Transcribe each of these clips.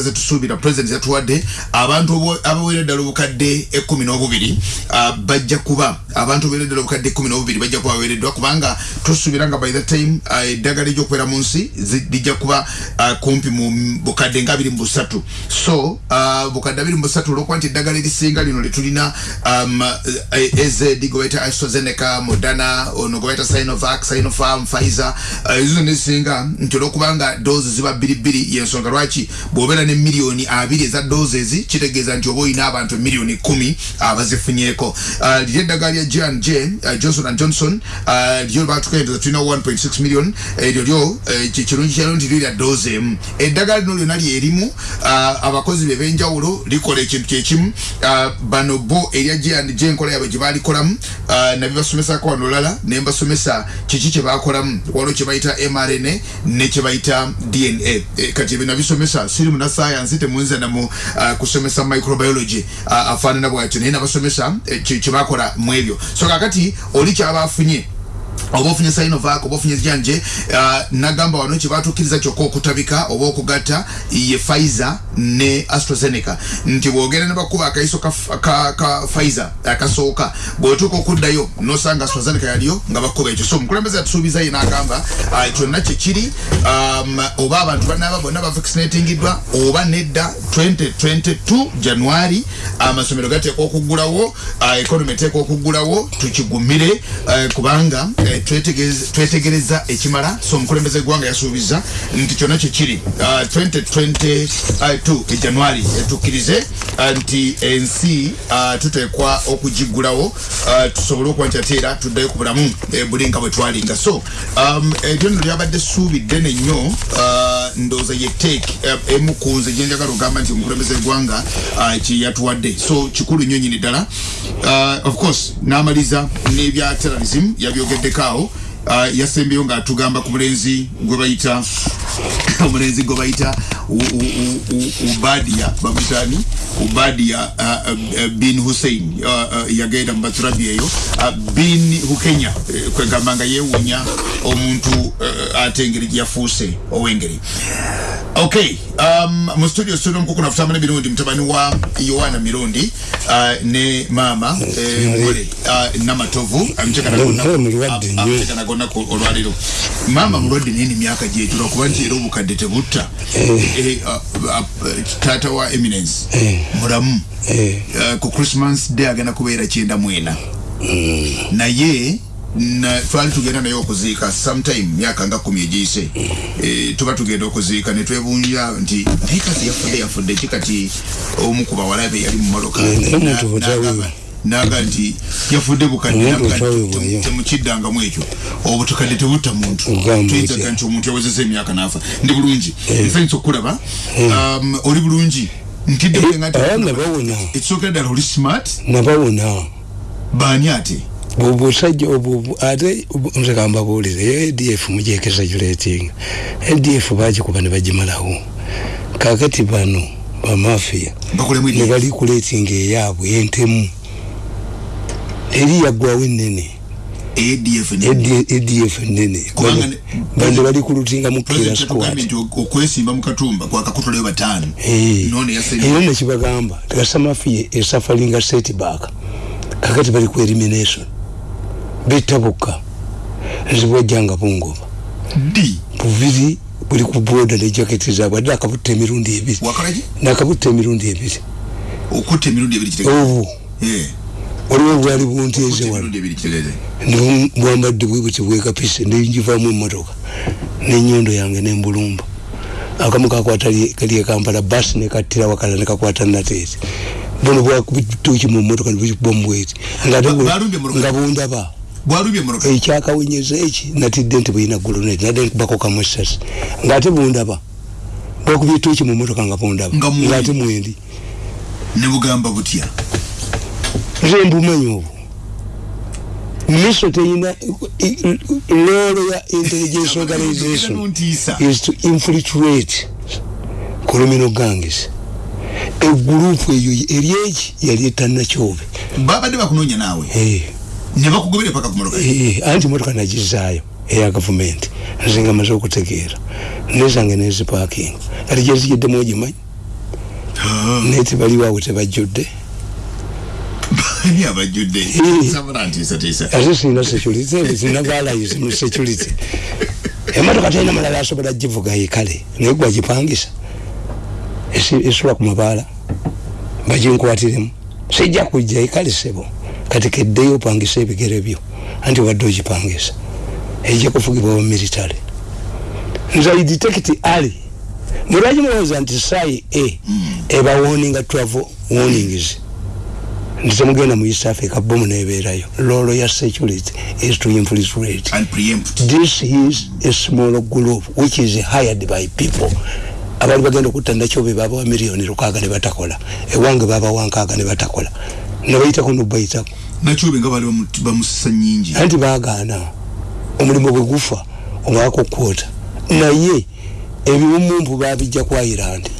ku doze eddagala zetusuubira president yatuwadde abantu abaweera eddala obukadde ekkumi n'obubiri bajja kuba abantu abaweera eddala obukadde ekkumi n'obubiri bajja kuba baweereddwa kubanga tusuubira nga by the time eddagala ery'okubeera mu nsi lijja kuba kumpi mu bukadde nga abiri mu busatu. So bukadde abiri mu busatu olwokuba nti eddagala erisinga lino lyetulina um, ezed gwe bayita astrazeneca modana ono bayita sinovac sinopharm pfizer ezo nezisinga nti olwokubanga doozi ziba bbiribbiri yensonga. Lwaki? Bw'obeera ne miliyoni abiri eza doozi ezi kitegeeza nti oba olina abantu miliyoni kumi abazifunyeeko. Liri eddagala lya jan j johnson and johnson lyo batukendeza tulina 1.6 million. Eryo lyo kirungi kyalo nti lyo lya doozi emu. Eddagala lino lyonna lyerimu abakozi be benjawulo likola ekintu kyekimu bano bo erya j enkola yabwe gye baalikolamu nabibasomesako wano olala ne mbasomesa kiki kye baakolamu. Waliwo kye bayita mrna ne kye bayita dna kati ebyo nabisomesa siri muna science temunza namu kusomesa microbiology afaanana bwatyo. Naye nabasomesa kye bakola mu ebyo. So kakati oli kyabaafunye oba ofunye sinovac oba ofunye janje uh, nagamba wano kyebatukkiriza kyokka okutabika oba okugatta ye pfizer ne astrazeneca. Nti bwogenda ne bakuba akayiso ka, pfizer akasooka bwetuuka okuddayo nosanga astrazeneca yaliyo nga bakuba ekyo. So omukulembeze yatusuubiza ye nagamba uh, kyonna kyekiri um, oba abantu banaba bonna bavaccinatingiddwa oba nedda 2022 januari amasomero gateekwa okuggulawo uh, economy eteekwa okuggulawo tukigumire kubanga twetegereza ekimala so omukulembeze eggwanga yasuubiza nti kyonna kyekiri 2022 ejanuari etukkirize nti ensi tuteekwa okugiggulawo tusobole okuba nti ate era tuddayo ku bulamu buli nga bwe twalinga. So eryo nno lyabadde suubidde nennyo ndowooza ye teeki emu ku nze gyenjagala ogamba nti omukulembeze eggwanga kyeyatuwadde so kikulu nnyo nyini ddala. Of course n'amaliza n'ebya terrorism yabyogeddeko awo yasembyeyo ng'atugamba ku mulenzi gwe bayita omulenzi gwe bayita ubadia bamutani ubadia uh, uh, bin hussein. Yagenda mu baturabi eyo. Bin hukenya. Uh, kwegamba nga yeewuunya omuntu uh, ate engeri gyeyafuuse ow'engeri okay um, mu studio studio mukukuna afutambula mirundi mutabani wa yohana mirundi uh, ne mama ngole uh, namatovu amtekana olwaliro. Mama mulwadde nini myaka gyetula kuba nti era obukadde tebutta taata wa eminence. Mulamu ku christmas day agenda kubeera kyenda mwena. Naye na twali tugenda naye okuziika sometime myaka nga kumi egiyise. E, tuba tugenda okuziika netwebunja nti naye kazi yafudde yafudde ki kati omu ku bawalabe yali mu maloka naga nti yafudde bukaddetemukiddangamu ekyo. Obutukadde tebutta muntu. Tuyinzaga nti omuntu yawezeza emyaka naafa ndi bulungi. Nsanyisa okulaba oli bulungi. Ntiddeekisooka ddala oli smart? Nabawona. Baani ate obusajja obwo ate nzekamba buulire adf mujekesagulating adf bagikuba ne bagimalawo. Kakati bano bamafiya ne bali kuletinga eyaabwe entemu. Eri yaggwawo enene adf enene bande bali kulutinga mukira okwesimba mukatumba kwakakutulayo bataano era nekibagamba gasamafiya esafalinga setback kakati bali ku elimination betabuka nzibwajjanga bungoba di buviri buli ku boda ne jaketi zaabwe. Adde akabutta emirundi ebiri. Nakabutta emirundi ebiri. Okutta emirundi ebiri obu. Waliwo bwali bunteeze wano bwambadde bwebuti bwekapise nenjivamu emotoka nenyondo yange nembulumba akamu kakwata kali ekampala basi nekattira wakala nekakwata nateete bono bwakubituki mu motoka nibukibomubweti nga bundaba ekyakawenyeza eki? Natidde nti buyina guloneti nadde nkubako kamu esasi ngaate bundaba bwakubye etuki mu motoka nga bundaba ngaate mwendi nebugamba butya? Nze mbumanyi obwo. Miso teyina lolo ya intelligence organization is to infiltrate criminal gangs. Egurupu eyo eryeki yali etanakyobe babadde bakunoonya naawe nebakugobere paka kumotoka anti motoka nagizaayo eya gavumenti nzinga maze okutegeera nezange nezipaking kati gyezigiddemu ogimanyi naye tebaliwo awo tebajjudde ate sina security sina valayisi mu security. Emotoka talina malala asobola givuga ekale naye gwagipangisa esula ku mabaala baginkwatiremu sijja kujja ekale sebo kati keddeyo opangisa ebigere byo. Anti wadde ogipangisa ejja kufugibwa wa military. Nze idetect ali mulwaki mulowooza nti sayi e eba warning travel warnings. Nti temugenda mu east africa bomu nebeerayo lolo ya security is to infiltrate and preempt. This is a small group which is hired by people. Abantu bagenda okutta nakyobe babawa miliyoni lukaaga ne batakola. Ewange babawa nkaaga ne batakola nebayitako nobayitako nakyobe nga bali bamusisa nyingi anti bagaana omulimu bwe gufa omwaka okwota. Naye ebiwumumpu babijja ku ireland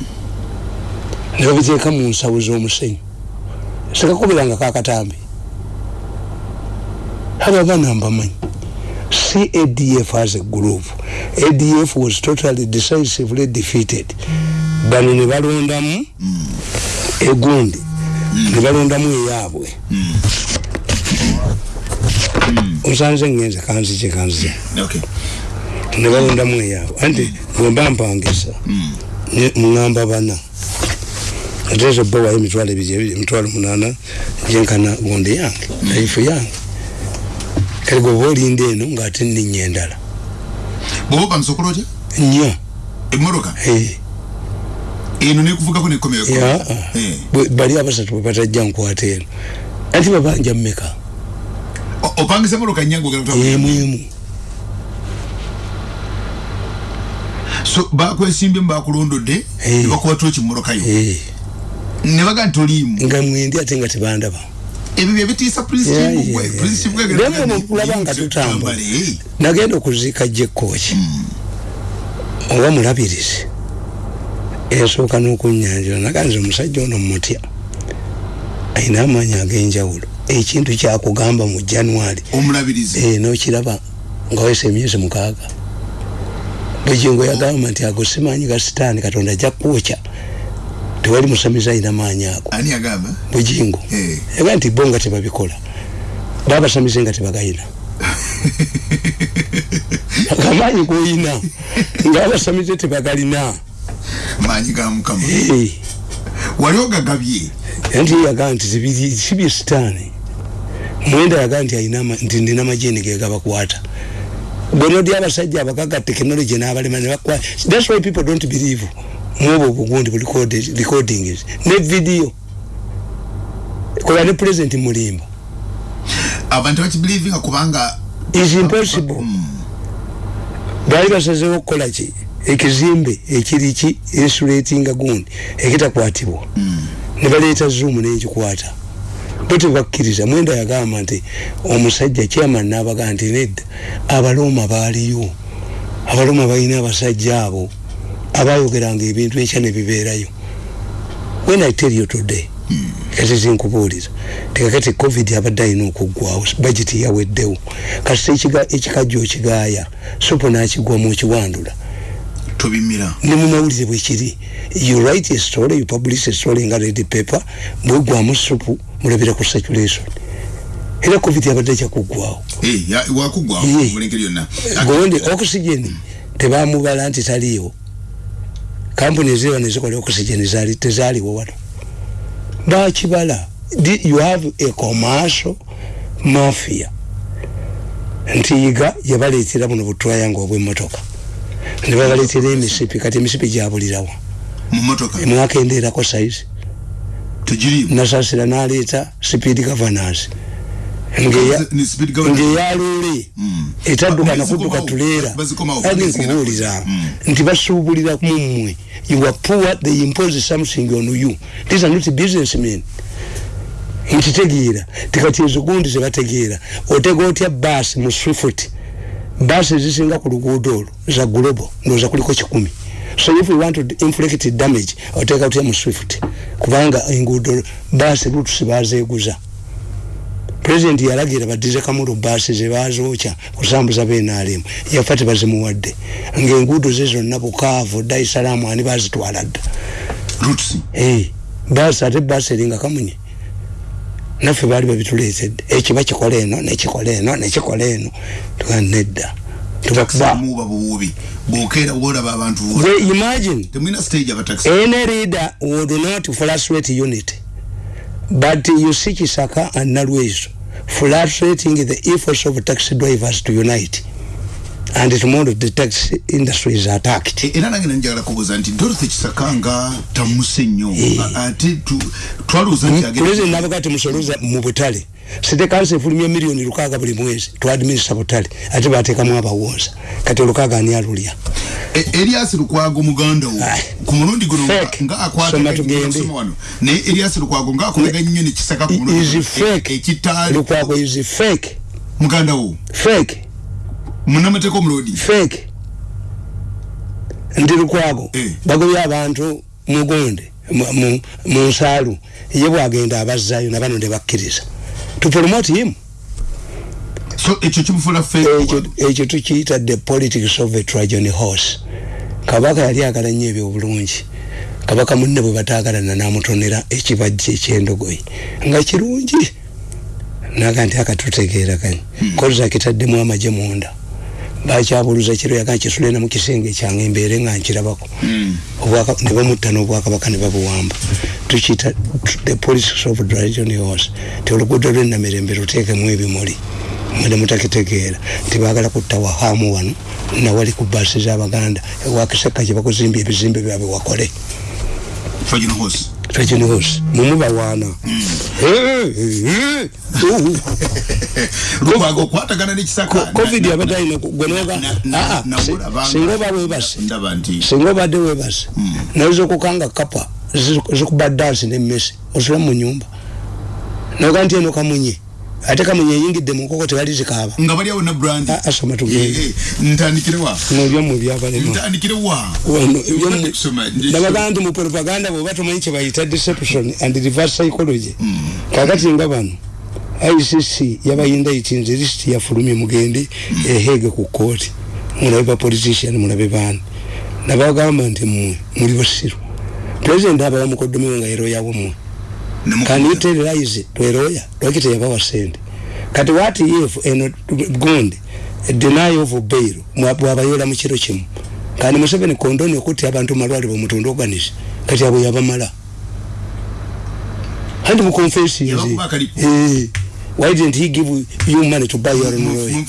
ne babiteeka mu nsawo z'omusenyu. Sekakubiranga kakatambi aba abaana mbamanyi see adf as a group. Adf was totally decisively defeated. Bano ne balondamu egundi ne balondamu eyaabwe osanze ngenze kanzije kanzije ne balondamu eyaabwe anti bwemba mpangisa. Muŋamba bana. Atezo bowayo emitwalo ebiri emitwalo munana gyenkana gundi yange laifu yange. Kale gwe oba olinda eno ngaate nninya endala bwoba opangisokola otya nya emmotoka eno nekuvugako nekomeo bali abasatu bwe batajja nkwata eno. Anti babanja mmeka? Opangisa emotoka nyangu emwemu so bakwesimbye bakulondodde nebakubatula kimmotokayo nebaga nti oliimu. Nga mwendi ate nga tebandaba. Ebyo byebitiisa kulaba nga tutambula. nagenda okuziika jekkoki oba mulabirizi ensooka n'okunyanjula naganze omusajja ono mutya ayina amaanyi ag'enjawulo. Ekintu kyakugamba mu january omulabirizi. nokiraba nga wesa emyezi mukaaga. Bugingo yagamba nti ago simanyi ga sitaani katonda ajja kwokya tewali musamiza ayina maanyi ago. Agamba? Bugingo yagaa nti bo nga tebabikola. Babasamize nga tebagayina. Akamaanyi goyina nga babasamize tebagalina maanyi ga mukama. Wali ogagabye? Anti yagaa nti sibye sitaani. Mwenda yagaa nti nti ndina majeni gegabakwata bonodi abasajja abagaga tekinologi n'abalema nebakwa thats why people don't believe mwobwo obugundi bu recordings ne video. Kola ne president mulimba abantu bakibelievinga kubanga is impossible. Baali basazewo okukola ki ekizimbe ekiriki insulatinga gundi ekitakwatibwa. Ne baleeta zoom nekikwata. Bo tebakkiriza mwenda yagamba nti omusajja chairman n'abagaa nti nedda abalooma baaliyo. Abalooma balina abasajja abo abayogeranga ebintu ekya nebibeerayo. When i tell you today kati zinkubuuliza tekakati covid abadde alina okuggwawo bageti yaweddewo. Kasita ekikajjo okigaaya sopo nakigwamu okiwandula tobimira. Ne mumawulire bwekiri you write a story you publish a story nga red paper mwegwamu supu mulabira ku circulation. Era covid abadde kyakuggwawo gondi oxygen tebamubala nti taliiwo. Kampuni eziriwa nezikola oxygen tezaaliwo wano. Bakibala you have a commercial mafia. Ntiiga yabaleetera buno butwayanga obwemmotoka nebabaleetera emisipi kati emisipi gyabulirawa mwakendeerako saizi nasasira naleeta speed governance. Ngeyalole etadduka nakudduka tuleera. Ali nkubuulira. nti basuubulira mumwe you are poor they impose something on you. These are not businessmen. Nkitegeera tikati ezo gundi zebategeera otega otya baasi mu swift baasi ezisinga ku luguudo olwo za global ndooza kuliko kikumi. So if we want to inflict damage oteka otya mu swift. Kubanga enguudo baasi lutusi bazeeguza. President yalagira badize kamulu basi zebazookya kusambuza benalemu yafa tebazimuwadde ngaenguudo ze zonna bukaavu daisalamu ani bazitwala dda? Hey, basi ate basi eringa kamunye naffe baali babituleetedde ekyo bakikola eno nekikola eno nekikola eno. Tuganedda imagine. Any leader would not frustrate unity but you see Kisaka and Nalwezo frustrating the efforts of taxi drivers to unite and tomorrow the taxi industry is attacked era nange nanjagala kubuuza nti dorothy kisaka nga tamuse nnyo ate twalowooza nti president nabaga timusoloza mu butale site kansi efulumya miliyoni lukaaga buli mwezi twadminisa butale ate bateekamu abawooza kati olukaaga ani alulya erias lukwago muganda wo ku mulundi guno nga akwatawano naye erias lukwago nga akolega nnyo nekisaka ekitaali lukwago is fake muganda wo fake munamateeka omulodi fake. Ndi lukwago eh. bagobya abantu mugonde mu nsaalu. Ye bwagenda abazzayo nabano ne bakkiriza. To promote him. So ekyo kimufula ekyo tukiyita the politics of a trajan horse. Kabaka yali agala nnyo ebyo obulungi kabaka munne bwe bataagalana namutonera ekibajja ekyendogoyi. Nga kirungi. Naga nti akatutegeera kani hmm. koza kitaddemu amaje munda bakyabuluza kiro yaga kisulena mu kisenge kyange embeere nga nkirabako. Hmm. ne bamutta n'obwakabaka ne babuwamba. Tukiyita the politics of trajan horse ti oluguudo lwenamirembe luteekemu ebimuli. Mwene mutakitegeera. Tibagala kutta wahamu wano nawali ku baasi z'abaganda ewakiseka kye bakuzimbya ebizimbe byabwe wakole trajinhos mumubawaana covid abatalina gwenoga singa oba webase singa obadde webase nayoza okukanga kapa. Zikuba dansi nemmesi osula mu nyumba. Noga nti eno kamunye ate kamunye eyingidde mu nkoko tewali zikaaba. Nga bali awo na brand. Asoma tugende ntandikire wa? N'ebyamu ebyabalema ntandikire wa? Nabagaa nti mu propaganda bwoba tomanyi kye bayita deception and reverse psychology. Kakati nga bano icc yabayinda itinze lisiti yafulumye mugende ehege ku kooti mulabe ba politician mulabe baani nabagamba nti mmwe muli basiru president abawa mukodomewe nga yeroyawo mmwe can you tell lies to a lawyer lwaki teyabawa sente kati what if eno gundi deny of bail bwabayola mu kiro kimu? Kandi museveni kondoni okutti abantu malwaliro mutunda organize kati abo yabamala? Handi mukonfesinzi why didn't he give you money to buy your own lawyer?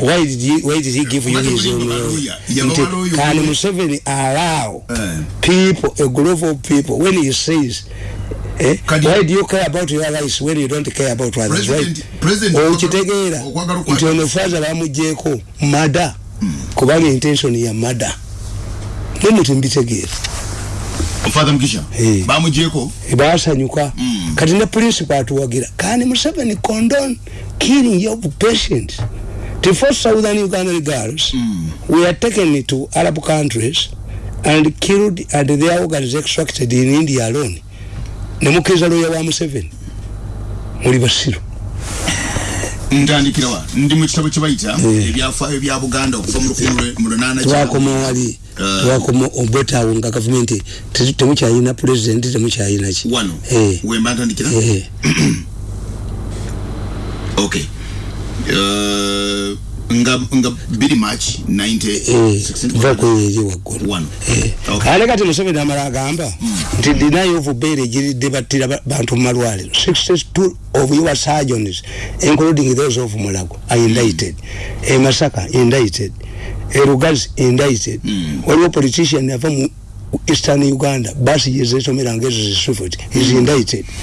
why did he, why did he give you his own lawyer? can museveni allow people a group of people when he says Eh? Why do you care about your lives when you don't care about others, right? Okitegeera nti ono faza bamugyeko mada kubanga intention ya mada nemuti mbitegeera father mkisha hey. bamugyeko basanyuka mm. kati ne principal atuwagira kani museveni condone killing your patient the first southern ugandan girls mm. were taken to arab countries and killed and their organs extracted in india alone nemukeza loya wa museveni. Muli basiru ntandikirawa ndi mu kitabo kye bayita ebyafaayo bya buganda okuva mu lunaana twakoma wali twakoma obwetaawo nga gavumenti temukyayina pulezidenti temukyayina ki? Wano? Wemba ntandikira? Okay nga nga biri march 90 va kweri waggulu. Ate kati museveni amala agamba nti deny of bail egiridde battira bantu mu malwaliro. 62 of your surgeons including those of mulago are indicted. E masaka indicted. E rugazi indicted. Waliwo politician yava mu eastern uganda basi yezesomera ngezo zisufut is indicted.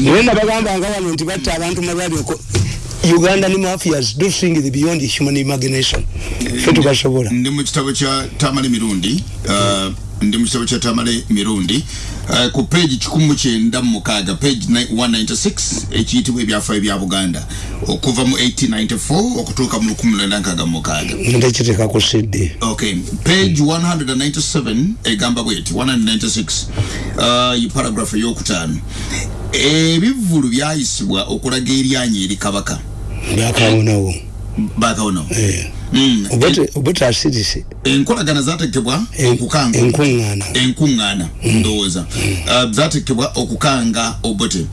Naye nabagamba nga wano nti batta abantu malwaliro uganda ni mafias do things beyond human imagination. Fe tukasobola ndi mu kitabo kya tamale mirundi uh, ndi mu kitabo kya tamale mirundi. Uh, ku page kikumu kyenda mukaaga page 196 ekiyitibwa ebyafaayo bya buganda. Okuva mu 1894 okutuuka mu 19 mukaaga ndekiteka ku cd okay page 197 egamba bweti 196 uh, paragraph eyokutaano ebivvulu byayisibwa okulaga eryanya eri kabaka byakawonawo bakawonawo Eh. Mm. obote asirise enkolagana zatekebwa En- okukanga enkuŋŋaana enkuŋŋaana ndowooza Uh, zatekebwa okukanga obote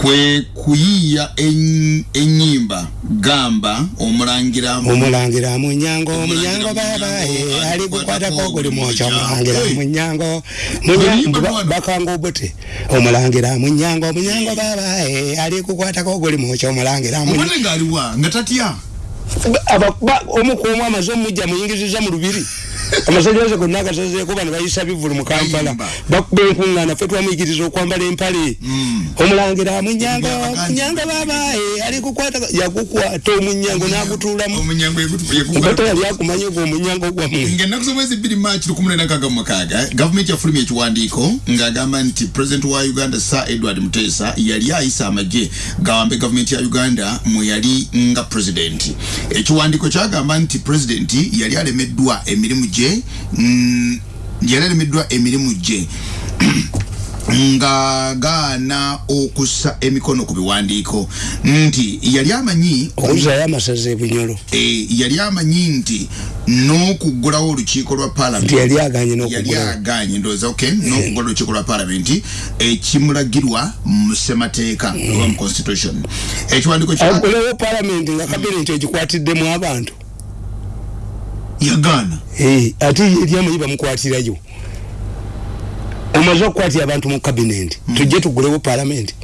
kwe kuyiiya en- ennyimba gamba omulangira omulangira munyango munyango babaye ali kukwatako guli mwokyo omulangira munyango bakanga obote omulangira munyango munyango babaye ali kukwatako guli mwokyo omulangira obote ngaaliwa nga tatya omukuumu amaze omujja muyingiriza mu lubiri amasanyalaze gonna agasazeeko bano bayisa bivulu mu kampala. Bakuba enkuŋŋaana fe twamuyigiriza okwambala empale. Omulangira munyango munyango babaye ali kukwata yagukwata omunyango n'agutuulamu obote yali akumanye gwe omunyango gwamwe ngaennaku z'omwezi bbiri maaki lukumi lwenda nkaaga mu mukaaga gavumenti yafulumya ekiwandiiko ng'agamba nti pulezidenti wa uganda sir edward muteesa yali ayisa amagye gawambe gavumenti ya uganda mwe yali nga pulezidenti ekiwandiiko kyagamba nti pulezidenti yali alemeddwa emirimu gye mm, yali alemeddwa emirimu gye. Nga gaana okussa emikono ku biwandiiko. Nti yali amanyi okuzayo amasaza ebunyolo e, yali amanyi nti n'okuggulawo olukiiko lwa nti paalamenti yali aganye ndowooza ok n'okuggula olukiiko lwa paalamenti ekimulagirwa mu ssemateeka oba mu constitution. Ekiwandiiko kya agulewo palamenti nga kabinenti egikwatiddemu abantu yagaana Eh, ate ye eri amanyi bamukwatirayo. Omaze okukwatira abantu mu kabinenti tujje tugulewo palamenti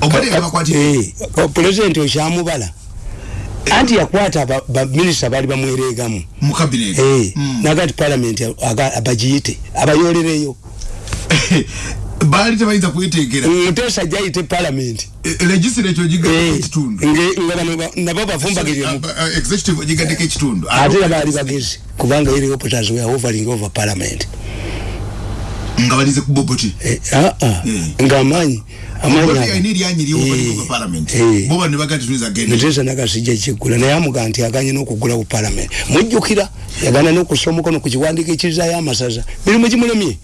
obadde yabakwatira Eh, o- pulezidenti okyamubala anti yakwata aba- baminisita baali bamwereegamu. Mu kabineti Eh, Mm. naga ti palamenti aga- abagiyite abayolereyo baali tebayinza kweteekera. Muteesa jayite palamenti legislature ogigaddeko Eh, ekitundu. nge- nga bano ba- nabo bafumbagiremu Uh, uh, ogigaddeko ekitundu. Ate era baali bagezi kubanga eri opoters were hovering over parliament nga balize ku boboti. Eh, ah, ah, Eh. ng'amaanyi amaanyi Eh, eh. muteesa nagasijja kiggula naye amuga nti aganye n'okugulawo palamenti mujjukira yagana n'okussa omukono ku kiwandiiko ekirizayo amasaza mirimu gimulemye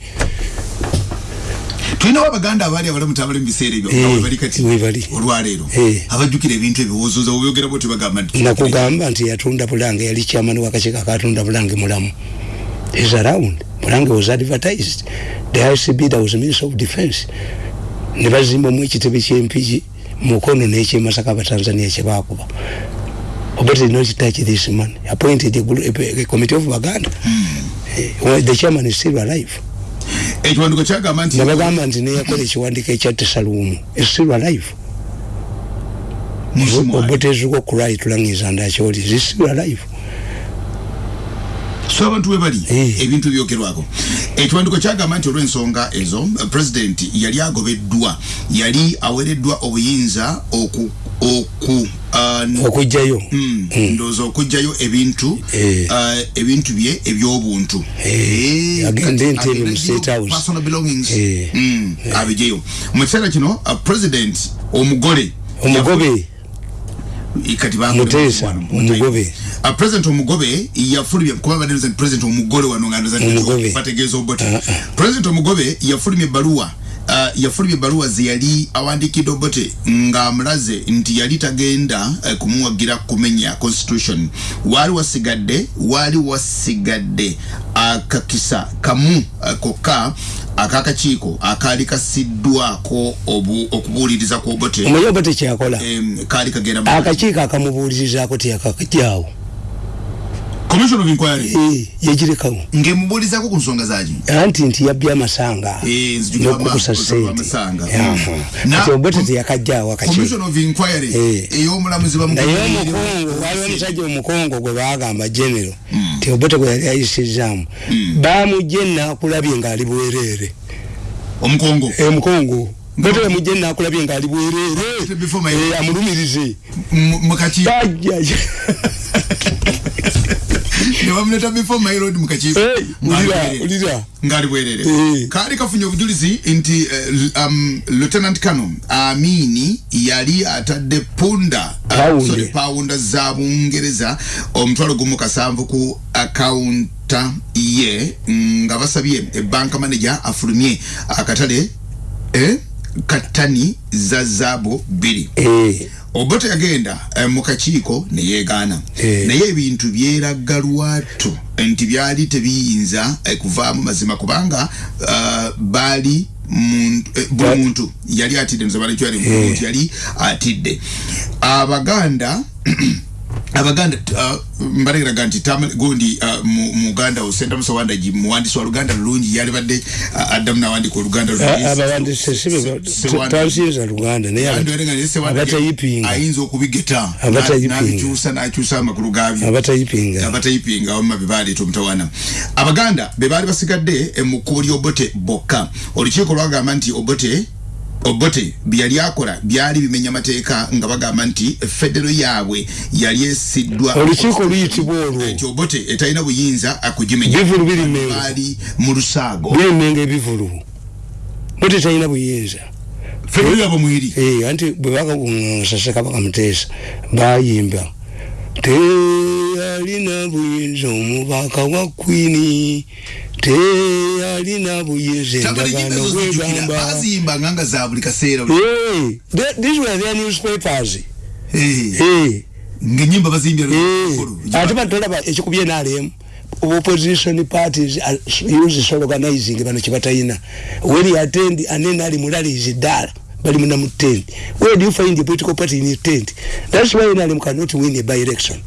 tulinawo abaganda abaali abali mutabale mu biseera ebyo Eh, nga webali kati webali. olwaleero Eh. abajjukira ebintu ebiwozoza obyogerabo tebagamba nti nakugamba nti yatunda bulange yali kyamani wakakiiko akatunda bulange mulamu is around bulange was advertised the icb that was minister of defense ne bazimbamu ekitebe kyempiki mukono n'ekyemasaka abatanzania kyebakuba Obote did not touch this man. Appointed a, group, a, a committee of Baganda. Eh, well, the chairman is still alive. Ekiwandiiko kyagamba nti nabagamba nti neyakola ekiwandiiko ekya tesaluumu. Musimu ali. obotezuka okurai tulangiza ndakyoli is still alive so abantu we bali Eh. ebintu byogerwako ekiwandiiko kyagamba nti olw'ensonga ezo pulezidenti yali agobeddwa yali awereddwa obuyinza oku uh, okugjayo Mm, ndowooza okugjayo ebintu Eh. uh, ebintu bye ebyobuntu. Eh, Eh, agende kati Entebbe mu State House. personal belongings. Eh. Mm, abijeyo mu kiseera kino president omugole omugobe. Kati Muteesa, omugobe. President omugobe yafulumye kuba badde president omugole wano nga ndoza bategeeza obote Ah, president omugobe yafulumye ebbaluwa yafulumya ebbaluwa ze yali awandiikidde obote ng'amulaze nti yali tagenda uh, kumuwagira kumenya constitution. Waali wasigadde waali wasigadde akakisa kamu uh, kokka akakakiiko akaali kasiddwako obu- okubuuliriza ku obote. Omanyi oba tekyakola em, kaali kagenda akakiiko akamubuulirizaako tiyakakajaawo commission of inquiry? Eh, yagirekawo ng'emubuulizaako ku nsonga zaki anti nti yabbye amasanga. Eh, nzijukira n'okukusa ama- sente amasanga. Aha. Na- kati obote teyakajaawo akakiiko commission of inquiry Eh. ey'omulamuzi naye bamukomerere- omukongo waliwo omusajja omukongo gwe bagamba genero ti obote gwe yali ayisizaamu. Bamugje nakulabye ng'ali bwereere. Omukongo emukongo bote bamugje nakulabye ng'ali bwereere. Before my- Eh, amulumirize. Mu- mukakiiko bajja ne bamuleta before my road mu kakiiko Eh, ng'ali bwerere Eh. kaali kafunye obujulizi nti eh, um, lieutenant kano amini yali atadde punda uh, sorry, pawunda za bungereza omutwalo gumu kasanvu ku akawunta ye nga basabye ebanka manager afulumye akatale eh, katani za zaabu bbiri. Eh obote yagenda eh, mu kakiiko ne yeegaana Eh. naye ebintu byeragga lwatu nti byali tebiyinza eh, kuvaamu mazima kubanga uh, baali eh, buli muntu yali atidde nzabala kyali buli Eh. muntu yali atidde abaganda abaganda mbalagiraga nti gundi uh, mu uganda osenta musowandagi muwandisi wa luganda lulungi yali badde uh, addamu nawandika oluganda lulungi. abawandise sibe Sewandagi. twansinza luganda naye Abantu bali nga naye Sewandagi abatayipinga ayinza okubigeta. N'abikyusa n'akyusa amakulu gaabyo abatayipinga abatayipinga wamma be baleeta omutawana abaganda be baali basigadde eh, mu kkubo ly'obote bokka. Olukiiko lwagamba nti obote obote bye yali akola byali bimenya amateeka nga bagamba nti federo yaabwe yali esiddwa olukiiko luyitibwa olwo? Nti obote etalina buyinza akugimenya. Bivulu biri mengo baali mu lusaago. Biri mengo ebivulu bote talina buyinza. Federo yaabwe mweri. Eh, anti bwe bakakuŋŋaŋasa kabaka muteesa bayimba teyalina buyinza omubaka wa kwini teyalina buyinza endagaano bwegamba baziyimbanga nga za buli kaseera th- these were their newspapers. Ng'ennyimba baziyimbya eh, ate batolaba ekikubye nalemu opposition parties use organizing bano kibatayina when you attend and ali mulali is dala bali muna mu tent where do you find the political party in a tent? That's why nali cannot win a by election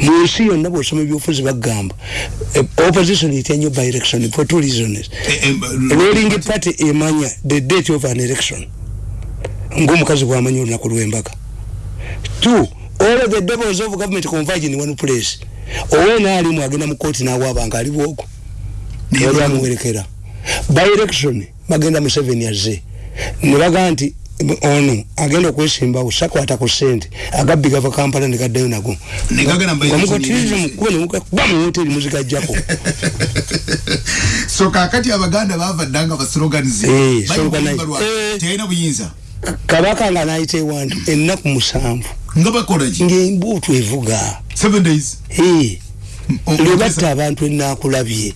mu nsi yonna bw'osoma ebyobufuzi bagamba eh, opposition etya nnyo by election for two reasons. Ruling party emanya the date of an election. Ng'omukazi bw'amanya olunaku lw'embaga two all of the devils of government converge in one place. Owena alimu agenda mu kooti n'awaabanga aliwooko yali amuwerekera. By election bagenda museveni azze ne baga nti ono agenda okwesimbawo sakwata ku sente agabbi gava kampala ne gaddayo nago. Ne gagenda mu by election mugotirize ne- mukuba nemukuba mu hoteri muzigajjako. So kakati abaganda bavadda nga baslogans Eh. Eh. buyinza. Kabaka nga nayita ewantu ennaku musanvu. Nga bakolaki ng'embuutu evuga. Seven days. Eh, O- lwebatta abantu enakulabye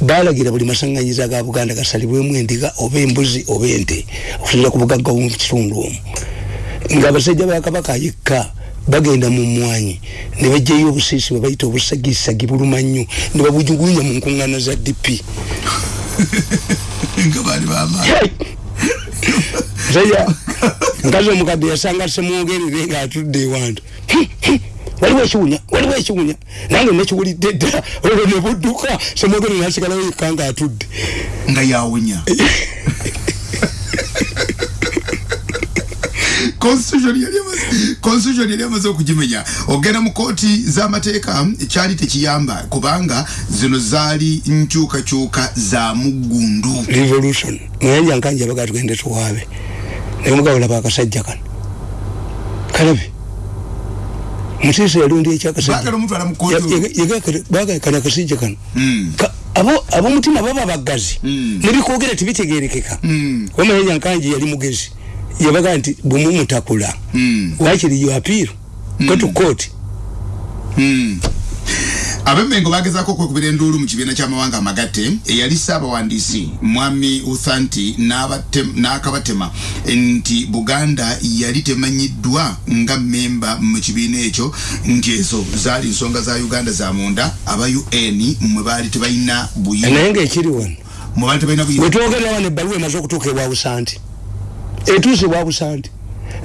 balagira buli masaŋŋanyiza ga buganda gasalibwemu endiga oba embuzi oba ente okusinza ku bugagga mu kitundu omwo nga abasajja ba kabaka yekka bagenda mu mwanyi ne bajjayo obusiisi bwe bayita obusagisagi buluma nnyo ne babujugulunya mu nkuŋŋaana za dp musajja nkazi omukadde yasanga semwogerere ngaatudde ewantu waliwo ekiwunya waliwo ekiwunya nange nekiwulidde dda olwo nebudduka semwogerere nasigalawo yekka ngaatudde nga yawunya constitution yali amaze- okugimenya. Ogenda mu kooti z'amateeka kyali tekiyamba kubanga zino zaali nkyukakyuka za muggundu. Revolution. Muyanja nkanja baga tugende tuwaabe. Naye mugabo laba akasajja kano. Kalabe mutiisa yalundi baagala omutwala mu kooti ekyakasajja kana akasajja kano. Mm. Ka- abo abomutima baba bagazi Mm. nebikwogera tebitegerekeka. Mm. wamanya nkanji yali mugezi. Yabaga nti bwemumutakula wakiri yo apiiro go to court. Abemmengo bagezaako okwekubira enduulu mu kibiina ky'amawanga amagatte eyali ssaabawandiisi mwami uthanti n'akabatema nti buganda yali temanyiddwa nga mmemba mu kibiina ekyo nti ezo zaali nsonga za uganda za munda aba un mwe baali tebalina buyinza naye ngaekiri wano mwe baali tebalina buyinza wetwogerera wano ebbaluwa emaze okutuuka ewa busanti etuuse ewa busanti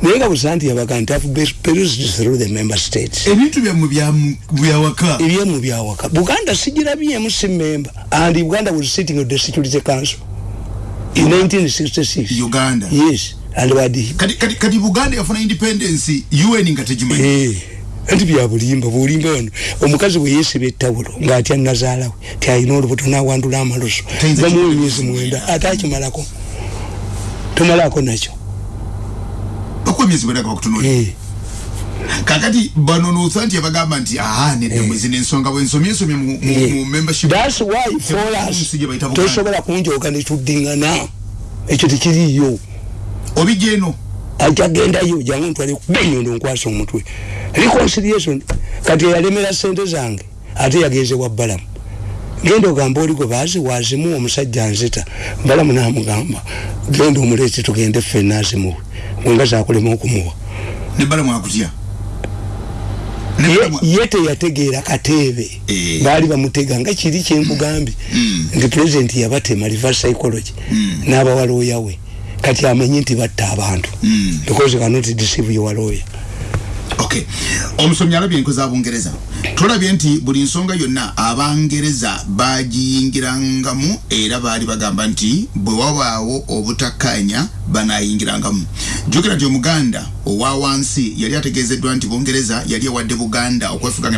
naye nga busanti yabaga nti perused through the member states. Ebintu byammwe bya- byawaka ebyemu byawaka buganda sigirabyemu si member. And uganda was sitting at the security council in 1966 uganda. Yes. And wadi kati, kati, kati buganda yafuna independence un nga tegimanyi. Eh, anti bya bulimba wano. Omukazi bwe yeesiba ettawulo ng'atya nazaalawe ti alina olubuto n'awandula Tayinza bamuwa emyezi mwenda. ate akimalako? Tomalako nakyo okuba emyezi bweraga bakutunulira Eh, kakati bano nusa nti yabagamba nti aha nedda mwezi nensonga bwensomye ensomye mu- mu Eh. mu membership. Thats why for us Ensi gye bayita Buganda. tosobola kunjooga netuddiŋŋana ekyo tekiriiyo. Obijja eno. Akyagendayo jangu ntwale benyondo nkwasa omutwe. Reconciliation kati eyalemera sente zange ate yagenze wa balamu genda ogamba oli gwe baazi wazimu omusajja nzita. Mbalamu namugamba genda omuleeti tugende ffenna azimuwe bwenga zakulema okumuwa. Nebalamu akutya ye teyategeera kateebe Eh. baali bamutega nga kiri kyemugambye Mm. nti pulezidenti yabatema reverse psychology. Mm. n'abawalooya we. Kati amanyi nti batta abantu. Mm. because cannot deceive your lawyer okay. Omusomi alabye enkozi abungereza tulabye nti buli nsonga yonna abangereza bagiyingirangamu era baali bagamba nti bwe wabaawo obutakkaanya banayingirangamu jjukira nti omuganda owa wansi yali ategeezeddwa nti bungereza yali ewadde buganda okwefuganga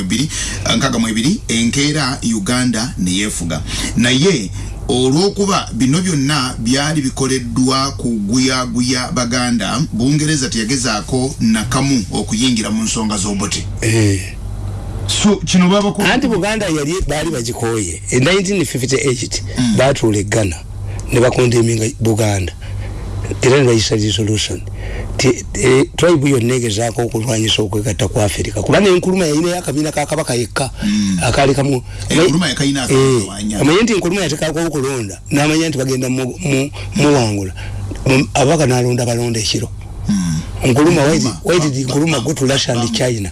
ebiri nkaaga mu ebiri enkeera uganda neyeefuga naye olwokuba bino byonna byali bikoleddwa kuguyaguya baganda bungereza teyagezaako nakamu okuyingira mu nsonga z'obote eh. so kino babako anti buganda yali baali bagikooye. E 1958 batuula eggana ne bakondeminga buganda era ne bayisa resolution ti e, tribe yonna egezaako okulwanyisa okwegatta ku afirika kuba nenkuluma yalinayo akabiina ka kabaka yekka akaali kamu amanye nti enkuluma yatekako okulonda n'amanya nti bagenda mu- mu- muwangula Mu- ababaka n'alonda balonda ekiro. Nkuluma why did- nkuluma go to russia and china.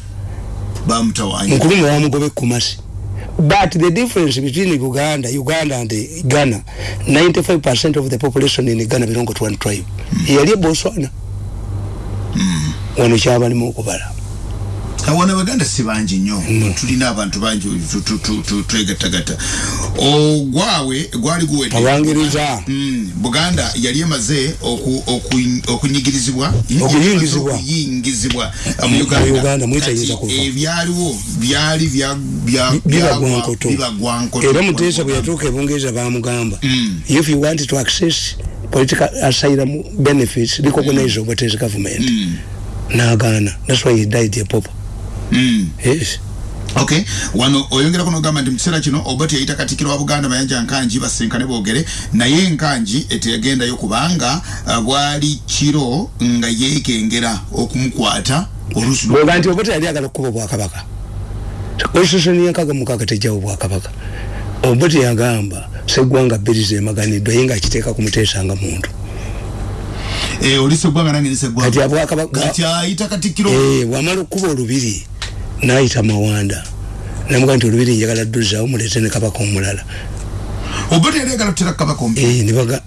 nkuluma wamugoba ekumasi but the difference between uganda uganda and ghana 95 of the population in ghana belong to one tribe. Yali eboswana wano kyabalimu okubala awana baganda si bangi nnyo. Tulina abantu bangi twegattagatta. Ogwawe gwali guwedde. Mm, buganda yali emaze oku- oku- okunyigirizibwa. Okuyingizibwa. uh, mu Mu uganda ebyaliwo byali bya- bya- biba byagwa- gwankoto biba gwankoto. era muteesa bwe yatuuka ebungereza bamugamba Mm. if you want to access political asylum benefits recognize obotes government. Nagaana. That's why he died a Mm. yes okay wano oyongerako nogamba nti mu kiseera kino oba teyayita katikiro wa buganda mayanja nkanji basinkane boogere naye enkanji eteyagendayo kubanga uh, bwali kiro nga yeekengera okumukwata oluusi bwega nti obote yali agala okukuba obwakabaka. Constitution yenkaga mukaga tejjawo obwakabaka. Obote yagamba seggwanga bbiri zemaganiddwa ye ngaakiteeka kumuteesanga muntu. Eh, oli seggwanga nange niseggwanga kati abwakabaka kati ayita katikiro Eh, bwamala okukuba olubiri nayita mawanda. Namuga nti olubiri njagala dduzaawo muleete ne kabaka omulala.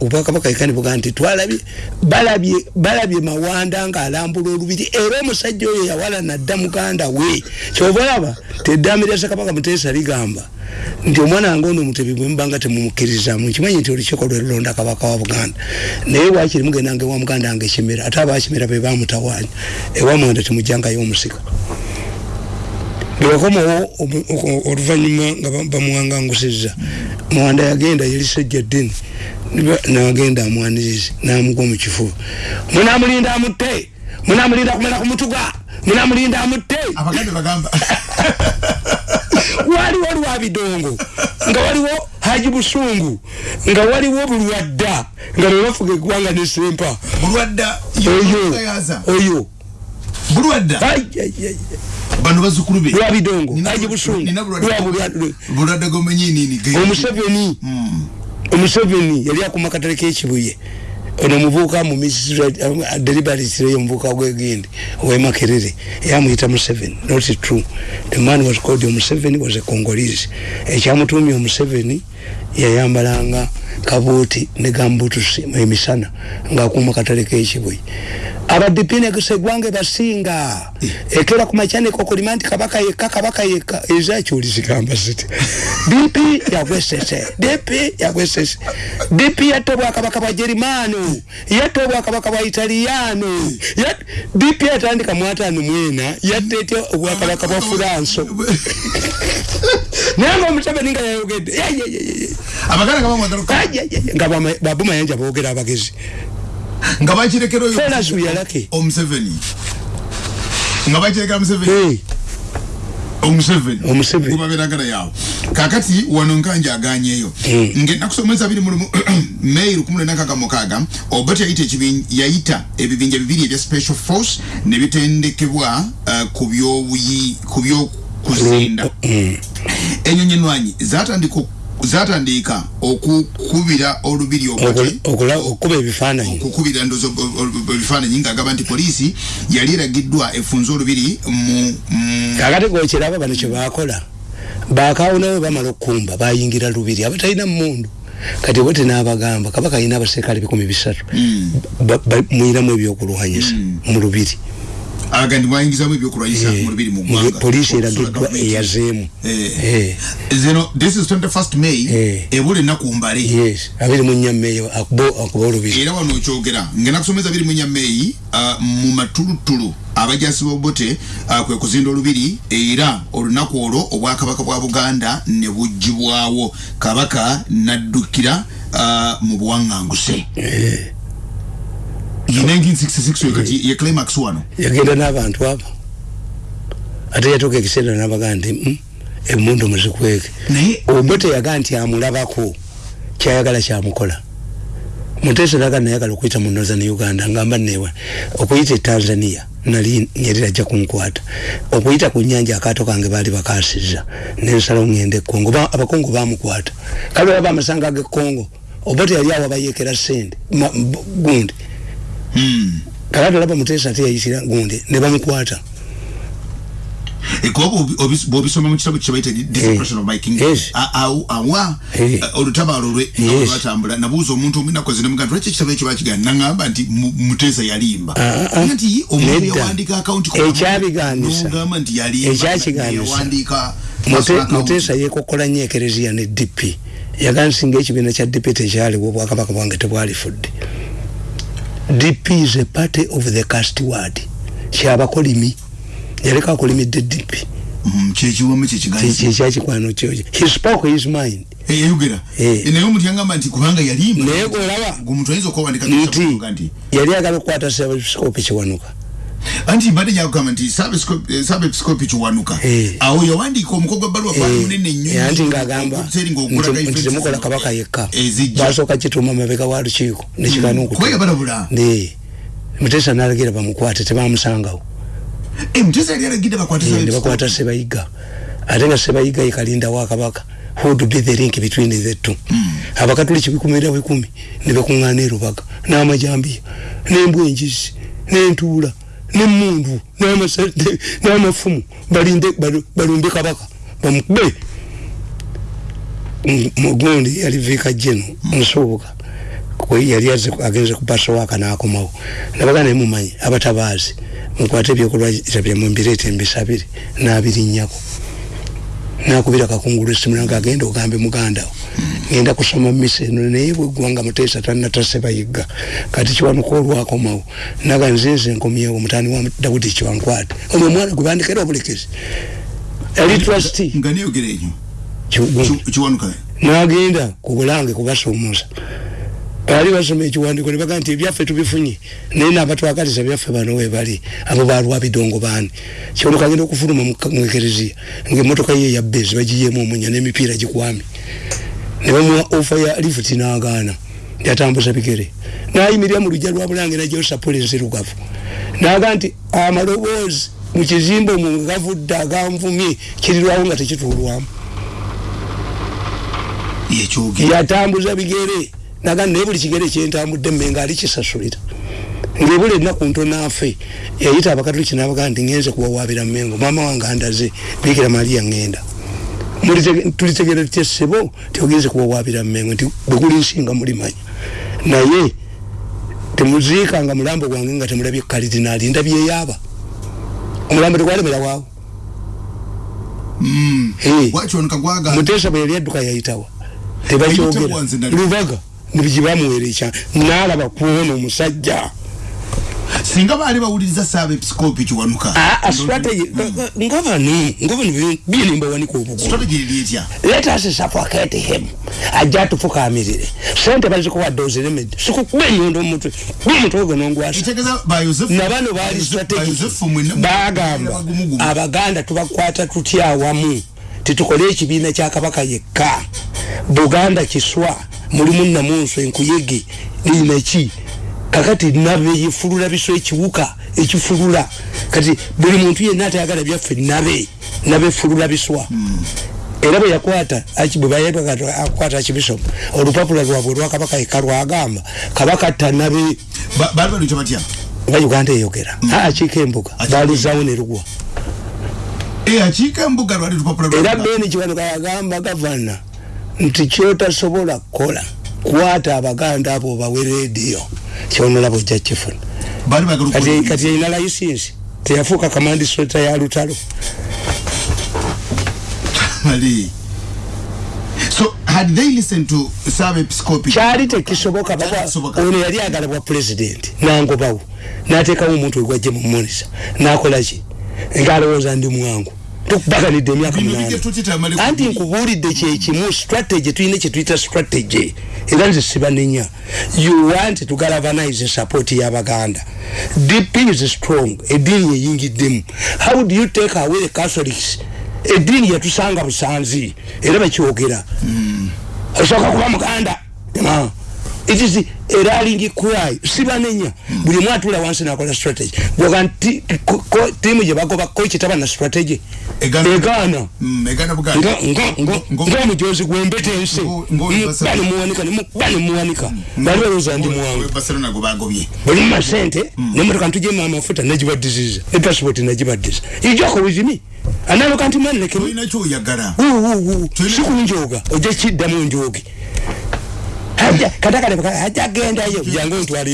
Obwakabaka eka ne buga nti twalabye balabye balabye mawanda ng'alambula olubiri era omusajja oyo yawala nadda muganda we. Kyova olaba teddambi lya ssekabaka muteesa ligamba. Nti omwana wange ono omutebi bwe mubanga temumukkirizamu nkimanyi nti olukiiko lwe lulonda kabaka wa buganda. Naye wakiri mugendanga ewa muganda wange ekimera ate abakimera be bamutawaanya. Ewa mwanda temujjangayo omusika bwewakomawo oluvanyuma nga ba- bamuwangangusizza mwanda yagenda yali sejja ddini nagenda amwanirize namugwa mu kifuba. Munamulinda amutte munamulinda kumera ku mutuga munamulinda amutte. Abaganda bagamba. Waliwo lwabidongo nga waliwo haji busungu nga waliwo bulwadda nga bebafuga eggwanga ne sempa bulwadda oyo oyo. Bulwadda. Bano bazukulu be. Lwabidongo Nina- haji busungu nina bulwadda- lwabulwadde bulwadda gomenyi nini ge- omuseveni Mm. omuseveni yali akuma katale kekibuye ono omuvubuka mu deliberatire omuvubuka gwegindi owemakerere yamuyita museveni not true. The man was called omuseveni was a congolese. Ekyamutumya omuseveni yayambalanga kabuuti ne gambutusi emisana ngaakuma katale kekibuye abadipine segwange basinga. Ekera ku makyaniko kulima nti kabaka yekka kabaka yekka ezakyoli zigamba ziti dp yagwesese dp yagwesese dp yatta obwakabaka bwa jerimano yatta obwakabaka bwa italiyano Yat- dp yatandika mu ataano mwena yatta etya obwakabaka bwa furanso naye nga omuseveni nga yayogedde abaganda nga bamwagala nga babumayanja boogera abagezi. Nga bakirekera oyo yalake. omuseveni. Nga bakirekera museveni. Omuseveni. Omuseveni. gubaberagala yawe kakati wano nkanja aganyeyo ngaenaku somwezi abiri mulumu may lukumi lwenda nkaga mukaaga obat yayita ekibin- yayita ebibinja bibiri ebya special force ne bitendekebwa uh, ku byobuyi ku byokuzinda. Mm. enyonyi enwanyi zatandika zatandika okukubira olubiri okuba ebifaananyi okukubira ndozo ebifaananyi ngaagamba nti poliisi yali eragiddwa efunze olubiri mu kakati gokiraba bano kyebakola bakawunawe bamala okukumba bayingira lubiri abatalina mundu kati bwe tinabagamba kabaka alina abaserikale bikumi bisatu hmm. mwiramu ebyokulwanyisa hmm. mu lubiri agandi mwayingizamu ebyokulwanyisa mu lubiri mu ggwanga. poliisi eragiddwa eyazeemu. eh. zino this is 21st may ebula ennaku mbale yes abiri mu nnya meeyi akuba olubiri. Era wano okyogera ngenda kusomeza abiri mu nnya meeyi uh, mu matulutulu abajasi bobote uh, kwe kuzinda olubiri era olunaku olwo obwakabaka bwa buganda ne bugibwawo kabaka naddukira uh, mu buwaŋŋanguse ye climax wano. Yagenda n'abantu abo. Ate yatuuka ekiseera nabaga nti hmm, emundu muzikweke. Obote yaga nti amulabako kyayagala kyamukola. Mutesa naga nayagala okuyita mu northern uganda ngamba newa okuyita etanzania nali nyerera ajja kunkwata. Okuyita ku nyanja akaato kange baali bakasiza nensala ongende ekongo abakongo bamukwata kale baba amasanga gekongo obote yali awo abayekera sente gundi kakati olaba mutesa ate yayitira gundi ne bamukwata. Ekuba bwobisoma mu kitabo kyebaita discretion of my kingdom. Awa. Olutabaalo lwe lwatambula. Nabuuza omuntu omunaku zine mugaa lwaki ekitabo ekyo bakigana naŋamba nti muteesa yalimba. Nti omuntu yawandiika akawunti ekyabiganisa nti yalimbaekyakiganisa muteesa yekokola nnyo ekereziya ne dp yagansinga ekibiina kya dp tekyaliwo obwakabaka bwange tebwalifudde DP is a party of the cast word kyabakolimi yaleka akolimidde DP mm, kyekiwomu kyekikyakikwano kyoki he spoke his mind. Eyayogera naye omuntu yagamba nti kubanga yalimba naye golaba omuntu ayinza okuwandika nti yali agala okukwata sebisikopi kiwanuka anti mbadde nyakugamba nti saba episikopi kiwanuka awo yawandiika omuko gwa baluwa gwali munene nnyo anti ngaagamba nti temukola kabaka yekka. Basooka kituuma mabega wa lukiiko nekigana okukuyabalabula mutesa nalagira bamukwate tebamusangawo. Nebakwata sebayiga ate nga sebayiga yekalinda wa kabaka. Would be the link between the two? Abakatuliki bikumira bikumi nebekuŋŋaana erubaga n'amajambiya n'embwa enjizi n'entuula nemundu n'amafumu balinde balumbe kabaka bamukube mugundi yali vika jeno nsuubuka yali agenze kupasowaka nakomawo nabaga naye mumanyi abatabaazi mukwate ebyokulwayira byamwe mbireeta embisabire nabirinnyako nakubira kakungulu esimu nange agenda ogambe mugandawo ngenda kusoma misa eno naye bwegwanga muteesa tanatase bayiga kati kiwanuka olwakomawo naga nzinze nkomyewo mutani wa dawudi kiwankwate. Omwe omwana gwe bandikera obulekezi yali trustee. Nagenda ku bulange kubasumuza bali basoma ekiwandiko nebaga nti ebyaffe tubifunye naye nabatwakaliza byaffe bano webali abo balwa bidongo bani kyonoka agenda okufuluma mwekereziya ngaemotoka ye yabbezi bagiyemu omunya nemipiira gikwami nebamuwa ofa ya lifuti nagaana yatambuza bigere. Nayimirira mu lujja lwa bulange najosapula enzirugavu naga nti amaloboozi mukizimbe omwo nga gavudde aganvumye kirirwawo nga tekituulwamu. Yatambuza bigere naga naye buli kigere kyentambudde mmenga ali kisasulira. Ngaebula ennaku ntonaafe yayita abakatoliki nabaga nti ngenze kuwawabira mmengo maama wange andaze bikira mariya ngenda. Tulitegere tutya sebo tiogenze kuwawabira mmengo nti bweguli nsinga mulimanya. Naye temuziikanga mulambo gwange nga temulabye kalidinaali ndabyeyaba omulambo tegwalemera waawo mm. muteesa bwe yali adduka yayitawa. Tebakyogera. Lubaga nibigibamuwera ekya nalaba kuona omusajja. Singa baali bawuliriza saaba episikopi kiwanuka nga bano nga bano byenimba wanika obugoletya let us suffocate him. Ajja atufukamirire. Sente bazikuwadde oziremedde sikukuba enyondo omutwe gomutwe gwe nongwasa nabano baali strategic. Bagamba abaganda tubakwata tutya awamu? Titukole ekibiina kyakabaka yekka. Buganda kiswa mulimu namunso enkuyege ninaki kakati nabe yefulula biso ekiwuka ekifulula. Kati buli muntu yenna atayagala byaffe nabe nabe fulula biswa. Era bwe yakwata akwata akibisopu olupapula lwabwe lwakabaka eka lwagamba kabaka tanabe nga uganda eyogera. Mm. akiika embuga baluzawo nerugwa Eh, era beni kiwanuka yagamba gavana nti kyotasobola kukola kwata abaganda abo bawe rediyo kyonolaba ojja kifuna. Kati yalina layisinsi teyafuuka kamandisota ya lutalo. So had they listened to sub episcopi? Kyali tekisoboka ono yali agala bwa pulezidenti nangobawo nateekawo omuntu wegwajje mumunisa nakolaki ngaalowooza ndi mwangu tukubaganidde emyaka bino munana bijja tukitamale anti nkubuulidde kyekimu strategy tulina kyetuyita strategy. Era nze sibanenya you want to galvanize support y'abaganda. Dp is strong. Eddiini yeyingiddemu. How do you take away the catholics? Eddiini yatusanga busanzi. Era bakyogera osooka kuba muganda. It is a rallying cry sibanenya buli omu atula wansi nakola strategy. Bwoga nti tiimu gye bagoba kochi taba na strategy? Egaana. egaana Mm, egana buganda. Ngo- ngaomujozi gwembeta ensi. Ngo- ngo- bani muwanika bani muwanika. Bali balooza ndi muwangu. Barcelona gwe bagobye. Buli mumasente nemotoka ntujemu amafuta nagibaddiziza epasipoti nagibaddiza ijoko wizimi analoka nti mwanekemu olina kyoyagala. Sikunjoga ojja kiddamu njoge katakale ajja gendayo jangu ntwala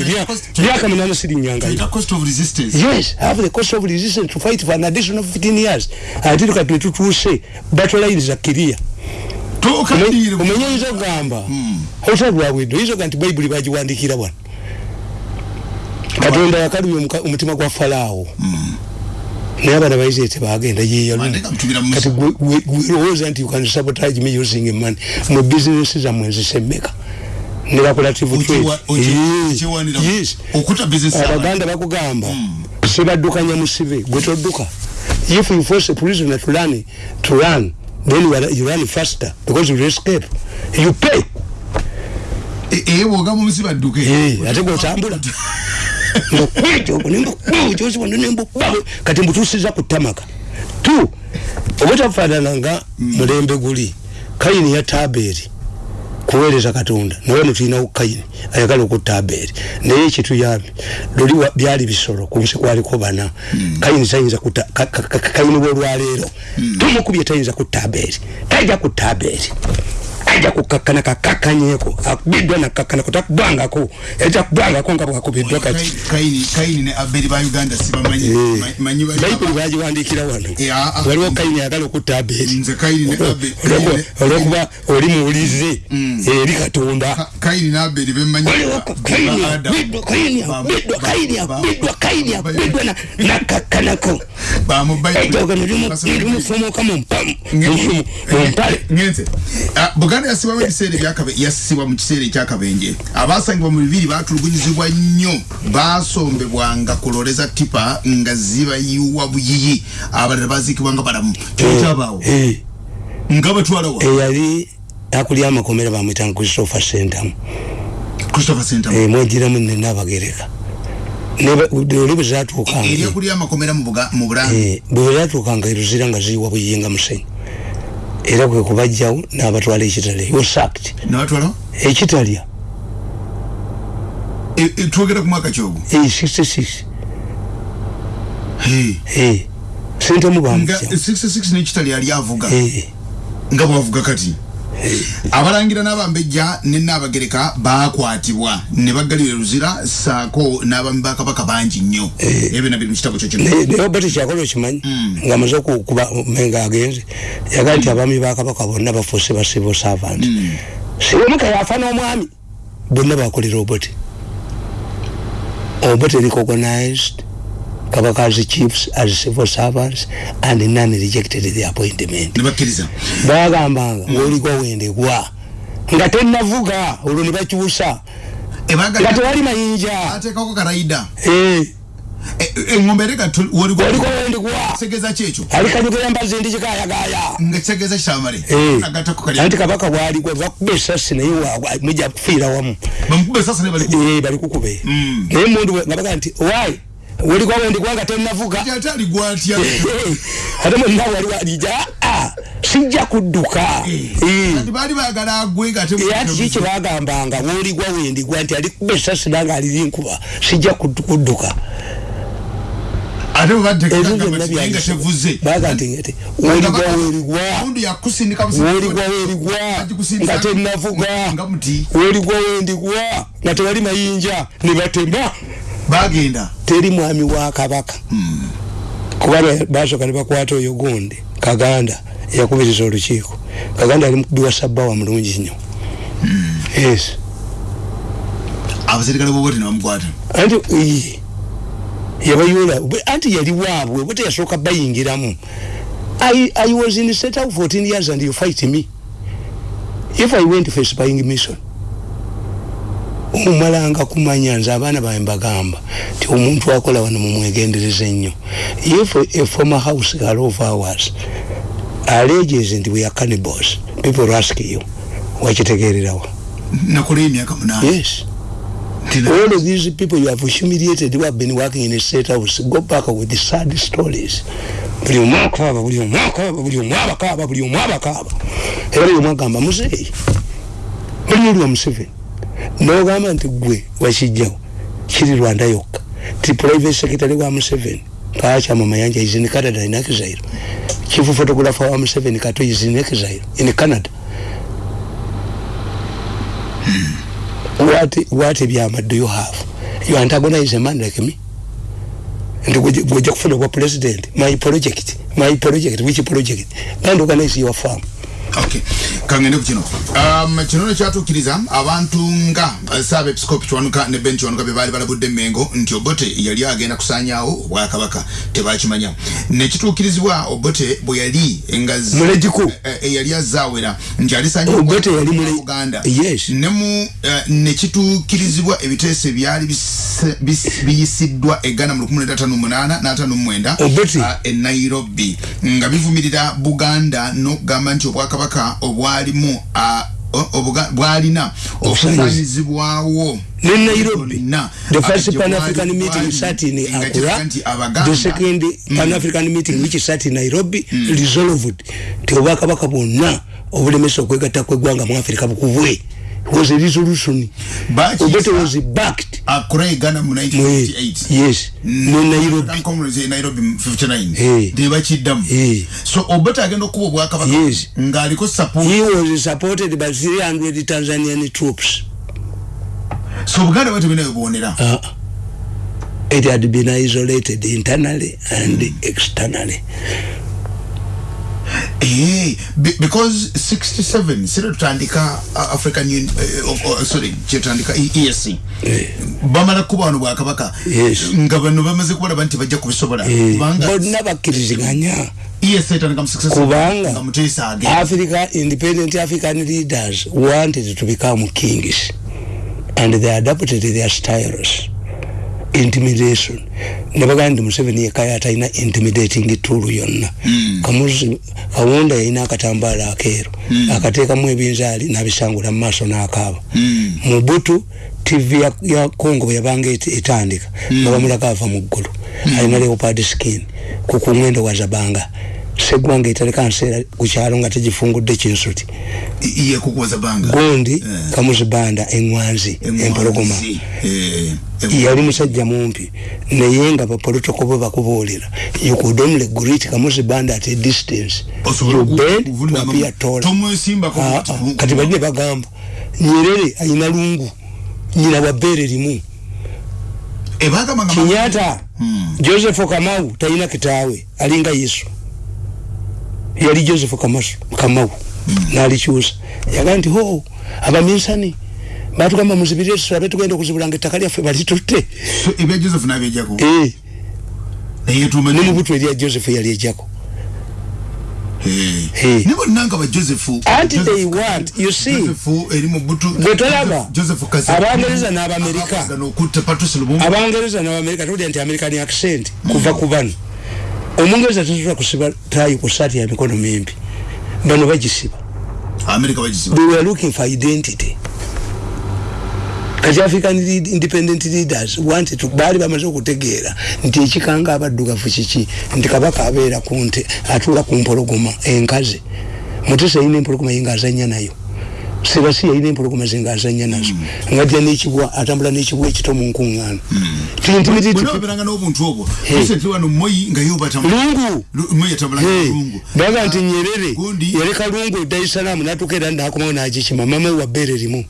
myaka munana sirinyanga Ina cost of resistance yes have the cost of resistance to fight for an additional 15 years ati tukati wetutuuse batolayiriza kiria tokadire omenye oyinza okugamba otalwabwedde oyinza okuga nti bayibuli bagiwandikira bwana katonda yakalumya omuka- omutima gwa falaawo naye abaana baisirairi tebagenda yeyalumu Mandeka mtubira mu- kati gwe- gwe- gwe lowooza nti you can sabotage me using money mu bizinesi zammwe nzisemmeka ne bakulative Okiwa- oki- okiwanira- okuta business z'abantu. abaganda bakugamba sibaddukanya musibe gwe todduka if you force a prisoner to run to run then you, are, you run faster because you escape. You pay. Ee bwoga mumusi badduke Eh, ate gwotambula ngokwekyoknembakyoziwano nembubawe kati mbutusiza ku tamaka tu obutafaanana nga mulembe guli kayini ya taberi kuweereza katonda. Naye no tulinawo kayini ayagala okutta aberi naye ekituyambi luli byali bisolo ku nsi kwaliko bana. Kayini tayinza kutta ka- ka- ka- kayini bwolwaleero tumukubye tayinza kutta aberi tajja kutta aberi ajja kukakkana kakakanyeko akubiddwa nakkakkana takubangako etakubangako nga bwakubiddwa kati Kaini- kaini ne aberi ba uganda sibamanyi Eh. Ma- manyi bali- bayibuli bagiwandikira wano. Eh, ah, ah. waliwo kayini ayagala okutta aberi. Nze kaini ne Aberi- Olwokuba- Kaini- olwokuba oli muwulize. Eri katonda. Ka- kaini ne aberi bemanyi ba- kayini ba kayini Ba- abiddwa ba- kayini ba- abiddwa kayini ba- abiddwa na- nakakkanako ejoga nerimufomoka mumpale buganda yasibwamu ebiseera yasibwa mu kiseera ekyakabenje abasangibwa mu bibiri batulugunyizibwa nnyo. Basombebwanga kuloleza tipa nga zibayiwa buyiyi. Abalala baziikibwa nga balamu. Kyokyabaawo Eh, nga batwalawa eyali akulya amakomera bamwitanga christopher centamu christopher center mwegiramu nenabagereka oli bwe zatuukanga eryakulya amakomera mu bulange Eh, bwe zatuukanga eruzira nga ziyiwa buyinga musenyu. Era kwe kubajjawo n'abatwala ekitalya. E- e, twogera ku mwaka kyogo 66 Hey. Eh, sentamu nga bamujja 66 nekitali yali avuga Eh, nga bwavuga kati abalangira n'abambejja ne naabagereka bakwatibwa ne baggalira luzira saako n'abami ba kabaka bangi nnyo. Ebyo nabiri mu kitabo kyo kino naye naye oba tekyakola okimanyi ngaamaze okuba menga agenze. Yagaa nti abaami bakabaka bonna bafuuse ba civil servant. Sibomuka yafa n'omwami bonna bakolera obote obote recognized kabaka as chiefs as civil servants and none rejected the appointment. Bagambanga ngaoligwa wendegwa nga tenavuga olwo ne bakyusa nga tewali mayinja. Eh, eŋŋombe ereka oliko wendegwa kitegeeza kyekyo alikanyugera mbazi ndi kikayagaya nga kitegeeza kitamale Eh. agatako kali anti kabaka bwaligwa bakuba esasi naye waagwa mujja kufiira wamu. Bamukuba esasa ne bali Eh, balikukube naye mundu nga baga nti wai welikwa wendigwa nga tenavuga ate mwenna wali walija sijja kudduka. Agwe nga ati kiki bagambanga woligwa wendigwa nti alikuba esasira nga aliri nkuba sijja kudduka. Ate ngati woligwa werigwa woligwa werigwa nga tenavuga woligwa wendigwa nga tewali mayinja. Nebatema bagenda? Teri mwami wa kabaka. Kuba basoka ne bakwata oyo gundi kaganda yakubiriza olukiiko. Kaganda ali mukubiwa sabbawa mulungi nnyo. Yes. Abaserikale bobote nebamukwata anti yabayoola anti yali waabwe bwe teyasooka bayingiramu. I, I was in set out 14 years and you fight me. If I went for spying mission omumalanga kumanya nze abaana bawe mbagamba ti omuntu akola wano mumwegendereza ennyo. If a former house girl of ours alleges nti we are cannibals people ask you wakitegererawa nakola emyaka munana yes. All of these people you have humiliated who have been working in a state house. Go back with the sad stories. Buli omu akaaba buli omu akaaba buli omu abakaaba buli omu abakaaba. Era buli omu agamba muzeeyi buli oli wa museveni nogamba nti gwe wakijjawo kiri rwanda yokka. Ti private secretary wa museveni kakyama mayanja is in canada in exile. Chief photographer wa museveni kato is in exile in canada. What what ebyama do you have? You antagonize a man like me? Nti gweja kufuna kwa president? My project my project which project? And organize your farm. Okay kangende ku kino. Um, kino nekyatuukiriza abantu nga saaba episcopi kiwanuka ne ben kiwanuka bye baali balabudde mengo nti obote yali agenda kusanyawo obwakabaka tebakimanya. Nekituukirizibwa obote bwe yali nga mulegiku e, yali azaawera nti alisanyaobote yali uganda yes. Nemu uh, nekituukirizibwa ebiteeso ebyali biyisiddwa egana mu 1958 n'atanomwenda uh, e nairobi. Nga bivumirira buganda n'okugamba nti obwakabaka obwakabaka obwalimu bwalina okusanyizibwawo ne Nairobi the first Pan African meeting sat in Accra the second Pan African meeting which sat in Nairobi mm. resolved ti obwakabaka bwonna obulemesa okwegatta kw'eggwanga mu Afrika bukubwe. Was a resolution. Obote was backed Accra Ghana mu 1958 yes. Ne Nairobi. Congress Nairobi 59 de bakiddamu so obote agenda okuba obwakabaka yes. Ng'aliko support. He was supported by 300 Tanzanian troops. So Buganda bwete binayo bwonera uh, it had been isolated internally and mm. externally Eh, because 67 sire tutandika uh, African Union uh, uh, sorry tutandika EAC eh. bamala kuba wano bwakabaka yes. nga bano bamaze kubalaba nti bajja kubisobola. Eh. bonna bakkiriziganya kubanga Africa independent African leaders wanted to become kings. And they adopted their styles intimidation. Nebagaa ndi museveni yekaya atalina intimidating tool yonna. Mm. kamuzi kawunda yalina akatambaala akeeru. Mm. akateekamu ebinzaali nabisangula mumaaso n'akaaba. Mm. mubutu tv ya, congo bwe yabanga etandika. Nga bamulaga ava mu ggulu. Alina leopard skin. Kukungendo wazabanga segwanga etaleka nseera kukyalo nga tegifungudde kinsuti. Gundi yeah. kamuzibanda eŋwanzi empologoma. yeah. yali musajja mumpi naye nga bapolitoko bwe bakubuulira. You could only greet kamuzibanda at a distance. You bend to appear taller kati bali ne bagamba nyerere ayina lungu. Nyina wabbeere limu. Kinyata hmm. joseph kamau talina kitaawe alinga yesu yali joseph kamau mm. nalikyusa yagaa nti ho abaminsani batugamba muzibirire tulabe tugenda okuzibulanga ettaka lyaffe balitutte ebya joseph nabyejjako ne mubutu erya joseph yali ejjako gwetolaba abangereza n'abamerika abangereza n'abamerika tolya nti american accent kuva ku bano omungereza tasobola kusiba tayi ku saati ya mikono mimpi. Bano bagisiba. They were looking for identity. Kati african independent leaders wanted to baali bamaze okutegeera nti ekikanga abaddugavu kiki? Nti kabaka abeera kunte atuula ku mpologoma enkazi mutesa yina empologoma yinga azanya nayo sebasi yalina empologoma ze ngaazanya nazo mm. ngajja nekibwa atambula nekibwa ekito mu nkuŋŋaano tintimitibaberanga n'obuntu obwo recently wano moyi nga yobata lungu! Moyi atambula lungu. Baga nti nyerere yaleka lungu dar es salaam natuka era nakomawo nagikima mama wa bbeere limu.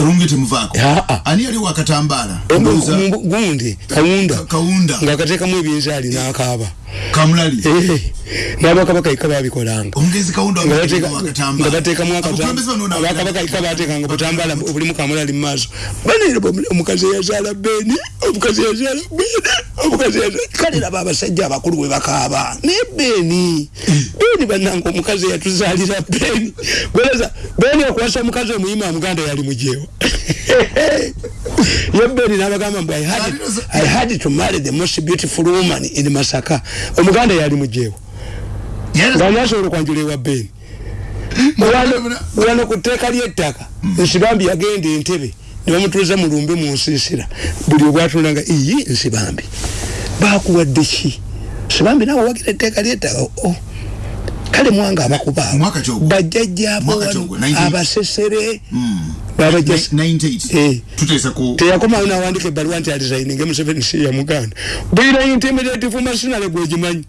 Lungu temuvaako. Ani yali wakatambaala gundi kawunda. Kawunda. Ngaakateekamu ebyenzaali n'akaaba kamulali. N'abakabaka ika babikolanga. Nga bateekamu abakabaka ika bateekanga butambaala obulimu kamulali mu maaso. Banere omukazi eyazaala beni omukazi eyazaala beni omukazi kale raba abasajja abakulu bwe bakaaba. Naye beni beni bannanga omukazi eyatuzaalira beni. Gweleza beni okuwasa omukazi omuyima muganda yali mujeewa ye beni n'abagamba mbu i had to marry the most beautiful woman in masaka. Omuganda yali mujeewa nga nasobola okwanjula ewa beni wano ku tteeka ly'ettaka nsibambi yagenda entebe nebamutuliza mulumbe munsiisira buli obwatulanga iyi nsibambi bakuwadde ki? Sibambi nawe wagira etteeka lyettaka oh. kale mwanga abakuba bajjajjabo abasesere. Hmm. Teyakomawo nawandika ebbaluwa nti alizaininge museveni si ya muganda. Bwira intimidative masinale gwegimanyi